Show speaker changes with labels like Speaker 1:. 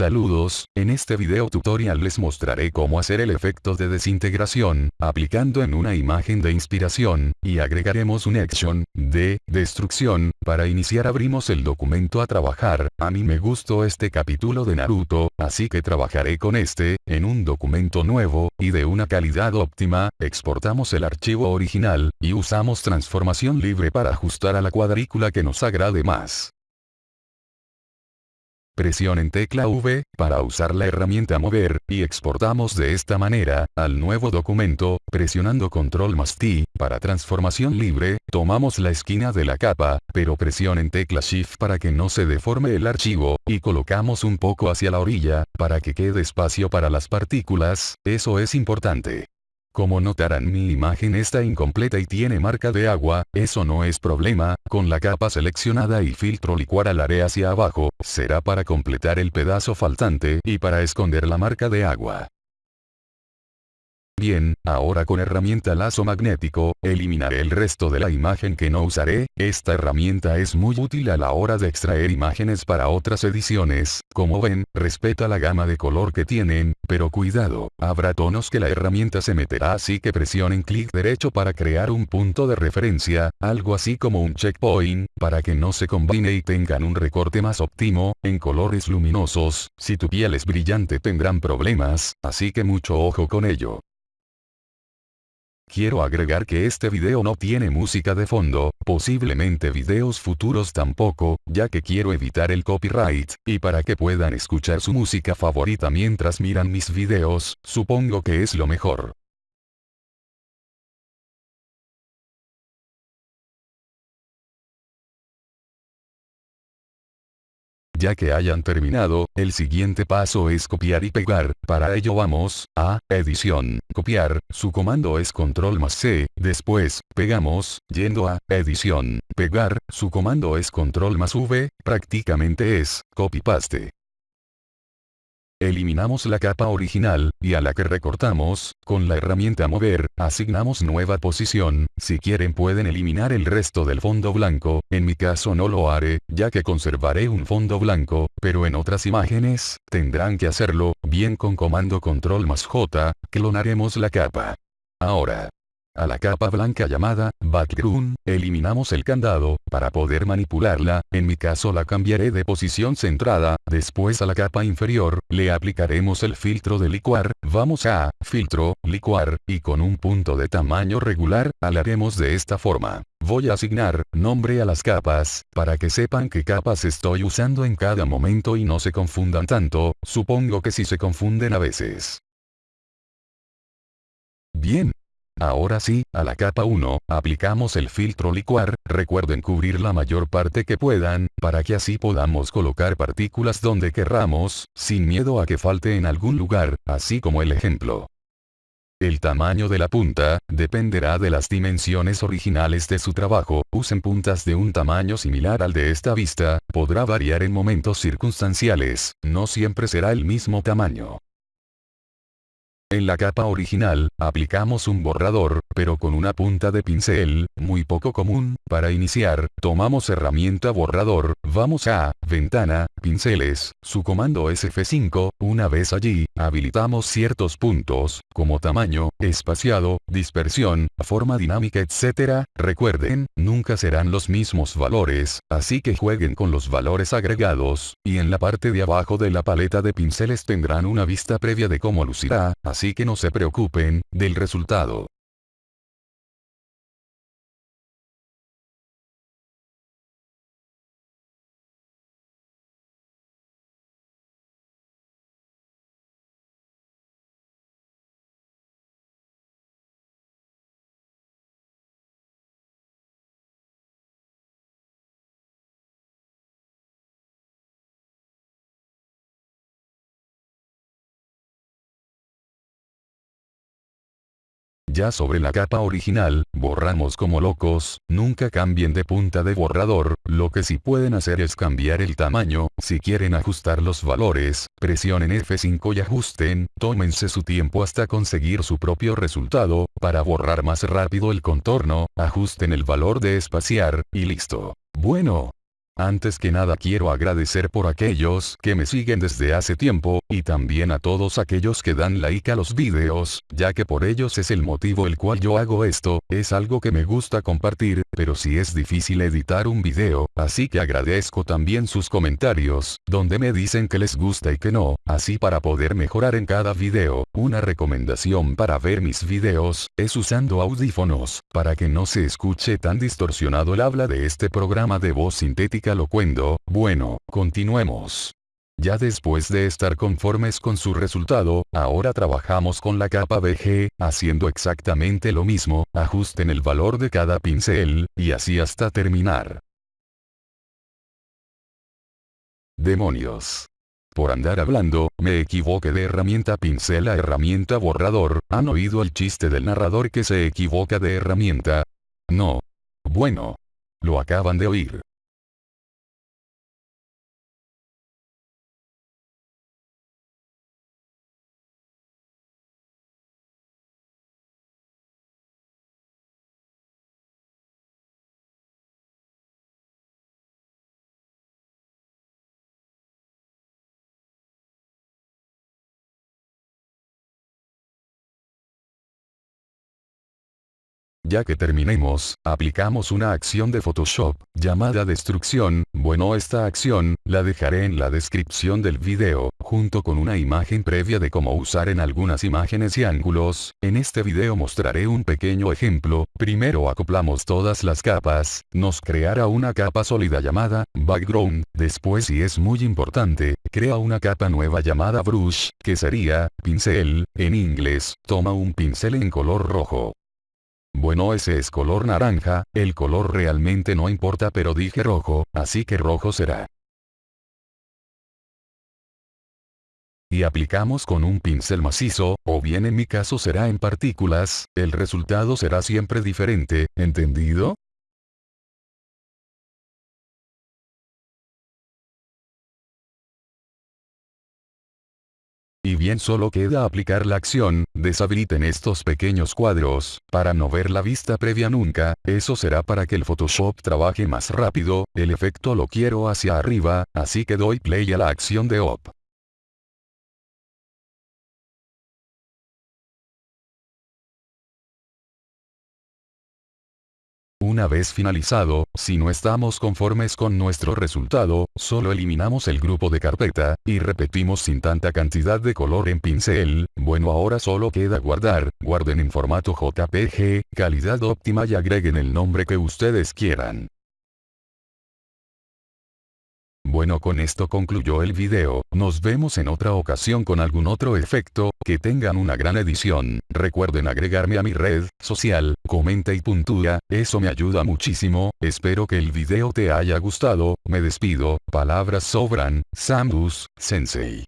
Speaker 1: Saludos, en este video tutorial les mostraré cómo hacer el efecto de desintegración, aplicando en una imagen de inspiración, y agregaremos un action, de, destrucción, para iniciar abrimos el documento a trabajar, a mí me gustó este capítulo de Naruto, así que trabajaré con este, en un documento nuevo, y de una calidad óptima, exportamos el archivo original, y usamos transformación libre para ajustar a la cuadrícula que nos agrade más. Presionen tecla V, para usar la herramienta mover, y exportamos de esta manera, al nuevo documento, presionando control más T, para transformación libre, tomamos la esquina de la capa, pero presionen tecla Shift para que no se deforme el archivo, y colocamos un poco hacia la orilla, para que quede espacio para las partículas, eso es importante. Como notarán mi imagen está incompleta y tiene marca de agua, eso no es problema, con la capa seleccionada y filtro licuar alaré hacia abajo, será para completar el pedazo faltante y para esconder la marca de agua. Bien, ahora con herramienta lazo magnético, eliminaré el resto de la imagen que no usaré, esta herramienta es muy útil a la hora de extraer imágenes para otras ediciones, como ven, respeta la gama de color que tienen, pero cuidado, habrá tonos que la herramienta se meterá así que presionen clic derecho para crear un punto de referencia, algo así como un checkpoint, para que no se combine y tengan un recorte más óptimo, en colores luminosos, si tu piel es brillante tendrán problemas, así que mucho ojo con ello. Quiero agregar que este video no tiene música de fondo, posiblemente videos futuros tampoco, ya que quiero evitar el copyright, y para que puedan escuchar su música favorita mientras miran mis videos, supongo que es lo mejor. Ya que hayan terminado, el siguiente paso es copiar y pegar, para ello vamos, a, edición, copiar, su comando es control más C, después, pegamos, yendo a, edición, pegar, su comando es control más V, prácticamente es, copy paste. Eliminamos la capa original, y a la que recortamos, con la herramienta mover, asignamos nueva posición, si quieren pueden eliminar el resto del fondo blanco, en mi caso no lo haré, ya que conservaré un fondo blanco, pero en otras imágenes, tendrán que hacerlo, bien con comando control más J, clonaremos la capa. Ahora, a la capa blanca llamada background, eliminamos el candado, para poder manipularla, en mi caso la cambiaré de posición centrada, después a la capa inferior, le aplicaremos el filtro de licuar, vamos a, filtro, licuar, y con un punto de tamaño regular, alaremos de esta forma. Voy a asignar nombre a las capas, para que sepan qué capas estoy usando en cada momento y no se confundan tanto, supongo que si se confunden a veces. Ahora sí, a la capa 1, aplicamos el filtro licuar, recuerden cubrir la mayor parte que puedan, para que así podamos colocar partículas donde querramos, sin miedo a que falte en algún lugar, así como el ejemplo. El tamaño de la punta, dependerá de las dimensiones originales de su trabajo, usen puntas de un tamaño similar al de esta vista, podrá variar en momentos circunstanciales, no siempre será el mismo tamaño. En la capa original, aplicamos un borrador, pero con una punta de pincel, muy poco común, para iniciar, tomamos herramienta borrador, vamos a, ventana, pinceles, su comando es F5, una vez allí, habilitamos ciertos puntos, como tamaño, espaciado, dispersión, forma dinámica etc. Recuerden, nunca serán los mismos valores, así que jueguen con los valores agregados, y en la parte de abajo de la paleta de pinceles tendrán una vista previa de cómo lucirá, así que no se preocupen, del resultado. Ya sobre la capa original, borramos como locos, nunca cambien de punta de borrador, lo que sí pueden hacer es cambiar el tamaño, si quieren ajustar los valores, presionen F5 y ajusten, tómense su tiempo hasta conseguir su propio resultado, para borrar más rápido el contorno, ajusten el valor de espaciar, y listo. Bueno, Antes que nada quiero agradecer por aquellos que me siguen desde hace tiempo, y también a todos aquellos que dan like a los vídeos, ya que por ellos es el motivo el cual yo hago esto, es algo que me gusta compartir, pero si es difícil editar un video, así que agradezco también sus comentarios, donde me dicen que les gusta y que no, así para poder mejorar en cada video, una recomendación para ver mis videos, es usando audífonos, para que no se escuche tan distorsionado el habla de este programa de voz sintética locuendo, bueno, continuemos. Ya después de estar conformes con su resultado, ahora trabajamos con la capa BG, haciendo exactamente lo mismo, ajusten el valor de cada pincel, y así hasta terminar. Demonios. Por andar hablando, me equivoqué de herramienta pincel a herramienta borrador, ¿han oído el chiste del narrador que se equivoca de herramienta? No. Bueno. Lo acaban de oír. Ya que terminemos, aplicamos una acción de Photoshop, llamada destrucción, bueno esta acción, la dejaré en la descripción del video, junto con una imagen previa de cómo usar en algunas imágenes y ángulos, en este video mostraré un pequeño ejemplo, primero acoplamos todas las capas, nos creará una capa sólida llamada, background, después y es muy importante, crea una capa nueva llamada brush, que sería, pincel, en inglés, toma un pincel en color rojo, bueno ese es color naranja, el color realmente no importa pero dije rojo, así que rojo será. Y aplicamos con un pincel macizo, o bien en mi caso será en partículas, el resultado será siempre diferente, ¿entendido? Bien solo queda aplicar la acción, deshabiliten estos pequeños cuadros, para no ver la vista previa nunca, eso será para que el Photoshop trabaje más rápido, el efecto lo quiero hacia arriba, así que doy play a la acción de OP. Una vez finalizado, si no estamos conformes con nuestro resultado, solo eliminamos el grupo de carpeta, y repetimos sin tanta cantidad de color en pincel, bueno ahora solo queda guardar, guarden en formato JPG, calidad óptima y agreguen el nombre que ustedes quieran. Bueno con esto concluyó el video, nos vemos en otra ocasión con algún otro efecto, que tengan una gran edición, recuerden agregarme a mi red social, comenta y puntúa, eso me ayuda muchísimo, espero que el video te haya gustado, me despido, palabras sobran, Samus, Sensei.